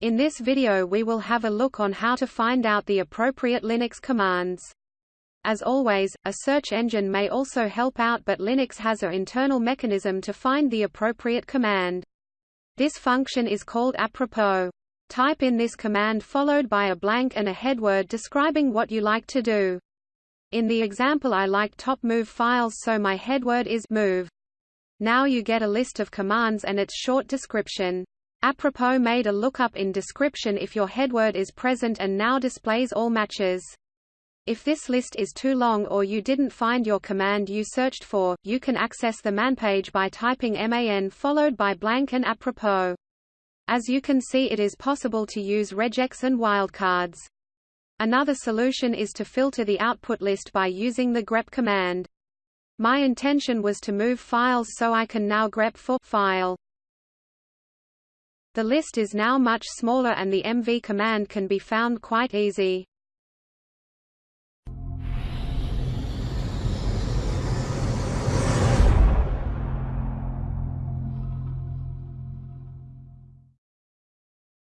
In this video we will have a look on how to find out the appropriate Linux commands. As always, a search engine may also help out but Linux has an internal mechanism to find the appropriate command. This function is called apropos. Type in this command followed by a blank and a headword describing what you like to do. In the example I like top move files so my headword is move. Now you get a list of commands and its short description. Apropos made a lookup in description if your headword is present and now displays all matches. If this list is too long or you didn't find your command you searched for, you can access the man page by typing man followed by blank and apropos. As you can see it is possible to use regex and wildcards. Another solution is to filter the output list by using the grep command. My intention was to move files so I can now grep for file. The list is now much smaller and the mv command can be found quite easy.